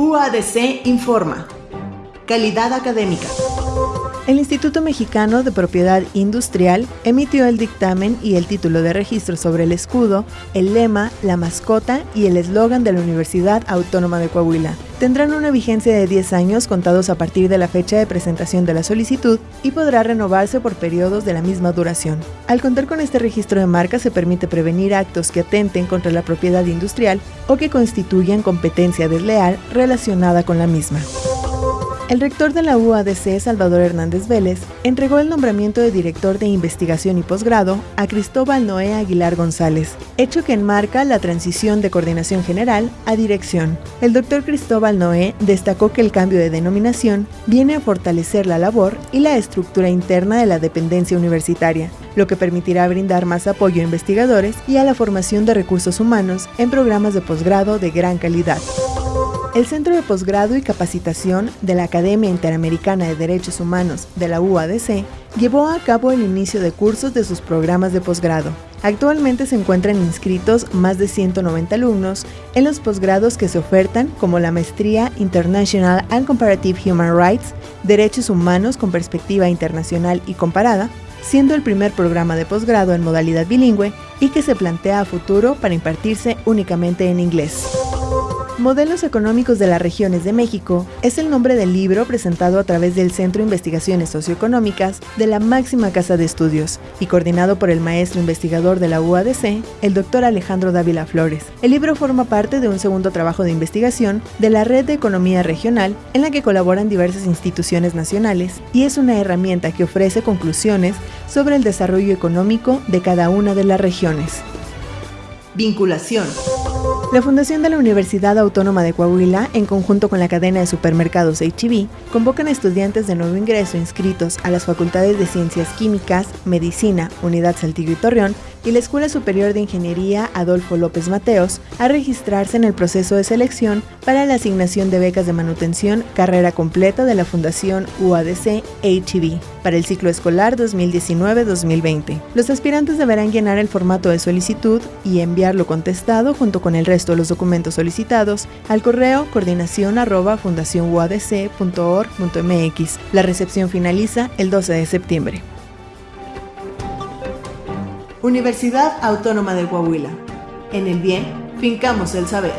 UADC informa. Calidad académica. El Instituto Mexicano de Propiedad Industrial emitió el dictamen y el título de registro sobre el escudo, el lema, la mascota y el eslogan de la Universidad Autónoma de Coahuila. Tendrán una vigencia de 10 años contados a partir de la fecha de presentación de la solicitud y podrá renovarse por periodos de la misma duración. Al contar con este registro de marca se permite prevenir actos que atenten contra la propiedad industrial o que constituyan competencia desleal relacionada con la misma. El rector de la UADC, Salvador Hernández Vélez, entregó el nombramiento de director de investigación y posgrado a Cristóbal Noé Aguilar González, hecho que enmarca la transición de coordinación general a dirección. El doctor Cristóbal Noé destacó que el cambio de denominación viene a fortalecer la labor y la estructura interna de la dependencia universitaria, lo que permitirá brindar más apoyo a investigadores y a la formación de recursos humanos en programas de posgrado de gran calidad. El Centro de Posgrado y Capacitación de la Academia Interamericana de Derechos Humanos de la UADC llevó a cabo el inicio de cursos de sus programas de posgrado. Actualmente se encuentran inscritos más de 190 alumnos en los posgrados que se ofertan como la maestría International and Comparative Human Rights, Derechos Humanos con Perspectiva Internacional y Comparada, siendo el primer programa de posgrado en modalidad bilingüe y que se plantea a futuro para impartirse únicamente en inglés. Modelos Económicos de las Regiones de México es el nombre del libro presentado a través del Centro de Investigaciones Socioeconómicas de la máxima casa de estudios y coordinado por el maestro investigador de la UADC, el doctor Alejandro Dávila Flores. El libro forma parte de un segundo trabajo de investigación de la Red de Economía Regional en la que colaboran diversas instituciones nacionales y es una herramienta que ofrece conclusiones sobre el desarrollo económico de cada una de las regiones. Vinculación. La Fundación de la Universidad Autónoma de Coahuila, en conjunto con la cadena de supermercados HB, convocan estudiantes de nuevo ingreso inscritos a las facultades de Ciencias Químicas, Medicina, Unidad Saltillo y Torreón y la Escuela Superior de Ingeniería Adolfo López Mateos a registrarse en el proceso de selección para la asignación de becas de manutención carrera completa de la Fundación UADC HB para el ciclo escolar 2019-2020. Los aspirantes deberán llenar el formato de solicitud y enviarlo contestado junto con el resto los documentos solicitados al correo coordinación arroba La recepción finaliza el 12 de septiembre. Universidad Autónoma de Coahuila. En el bien, fincamos el saber.